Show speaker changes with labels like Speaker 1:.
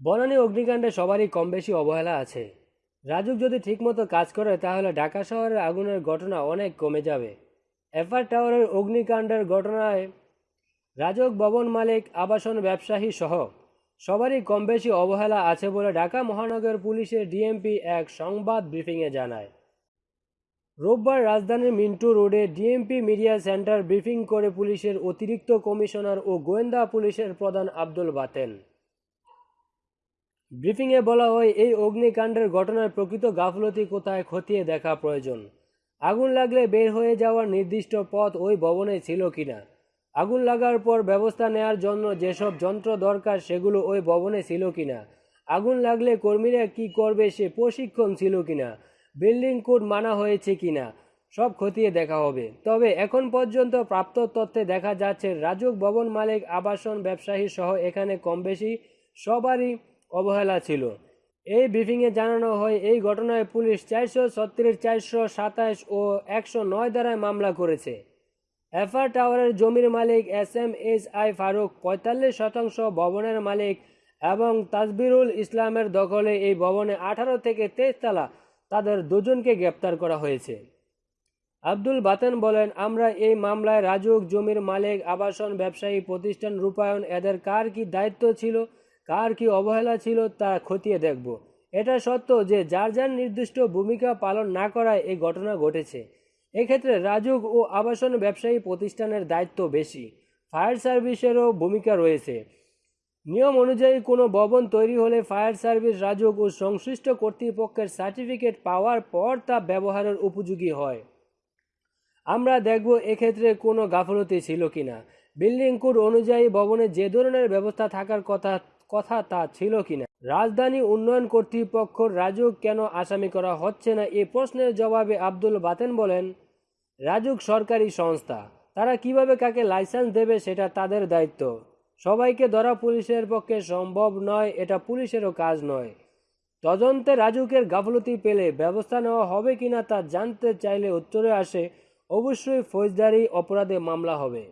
Speaker 1: বনানী অগ্নিকাণ্ডে সবারই কম বেশি অবহেলা আছে। রাজুক যদি ঠিকমতো কাজ করে, তাহলে ঢাকা শহরের আগুনের ঘটনা অনেক কমে যাবে। এফআর টাওয়ারের অগ্নিকাণ্ডের ঘটনায় রাজক ভবন মালিক, আবাসন ব্যবসায়ী সহ সবারই কম বেশি অবহেলা আছে বলে ঢাকা মহানগর পুলিশের ডিএমপি এক সংবাদ ব্রিফিংয়ে জানায়। রোববার রাজধানীর মিন্টু রোডে ডিএমপি মিডিয়া সেন্টার ব্রিফিং করে পুলিশের অতিরিক্ত কমিশনার ও গোয়েন্দা পুলিশের প্রধান আব্দুল বাতেন। ব্রিফিংয়ে বলা হয়, এই অগ্নিকাণ্ডের ঘটনার প্রকৃত গাফলতি কোথায় খতিয়ে দেখা প্রয়োজন? আগুন লাগলে বের হয়ে যাওয়ার নির্দিষ্ট পথ ওই ভবনে ছিল কিনা? আগুন লাগার পর ব্যবস্থা নেয়ার জন্য যেসব যন্ত্র দরকার সেগুলো ওই ভবনে ছিল কিনা? আগুন লাগলে কর্মীরা কি করবে সে প্রশিক্ষণ ছিল কিনা? বিল্ডিং কোড মানা হয়েছে কিনা? সব খতিয়ে দেখা হবে। তবে এখন পর্যন্ত প্রাপ্ত তথ্যে দেখা যাচ্ছে, রাজুক ভবন মালিক, আবাসন ব্যবসায়ী সহ এখানে কম বেশি সবারই অবহেলা ছিল। এই ব্রিফিংয়ে জানানো হয়, এই ঘটনায় পুলিশ চারশো ছত্রিশ, চারশো সাতাশ ও একশো নয় দ্বারায় মামলা করেছে। এফআর টাওয়ারের জমির মালিক S M S I Faruk পঁয়তাল্লিশ শতাংশ ভবনের মালিক এবং তাজবিরুল ইসলামের দখলে এই ভবনে আঠারো থেকে তেইশ তালা তাদের দুজনকে গ্রেপ্তার করা হয়েছে। আব্দুল বাতেন বলেন, আমরা এই মামলায় রাজুক জমির মালিক, আবাসন, ব্যবসায়ী, প্রতিষ্ঠান, রূপায়ণ, এদের কার কি দায়িত্ব ছিল কার কি অবহেলা ছিল তা খতিয়ে দেখব। এটা সত্য যে যার যার নির্দিষ্ট ভূমিকা পালন না করায় এই ঘটনা ঘটেছে। এক্ষেত্রে রাজুক ও আবাসন ব্যবসায়ী প্রতিষ্ঠানের দায়িত্ব বেশি। ফায়ার সার্ভিসেরও ভূমিকা রয়েছে। নিয়ম অনুযায়ী কোনো ভবন তৈরি হলে ফায়ার সার্ভিস রাজুক ও সংশ্লিষ্ট কর্তৃপক্ষের সার্টিফিকেট পাওয়ার পর তা ব্যবহারের উপযোগী হয়। আমরা দেখব এক্ষেত্রে কোনো গাফলতি ছিল কিনা। বিল্ডিং কোড অনুযায়ী ভবনে যে ধরনের ব্যবস্থা থাকার কথা কথা তা ছিল কিনা? রাজধানী উন্নয়ন কর্তৃপক্ষ রাজুক কেন আসামি করা হচ্ছে না? এ প্রশ্নের জবাবে আব্দুল বাতেন বলেন, রাজুক সরকারি সংস্থা। তারা কীভাবে কাকে লাইসেন্স দেবে সেটা তাদের দায়িত্ব। সবাইকে ধরা পুলিশের পক্ষে সম্ভব নয়, এটা পুলিশেরও কাজ নয়। তদন্তে রাজুকের গাফলতি পেলে ব্যবস্থা নেওয়া হবে কিনা তা জানতে চাইলে উত্তরে আসে, অবশ্যই ফৌজদারি অপরাধে মামলা হবে।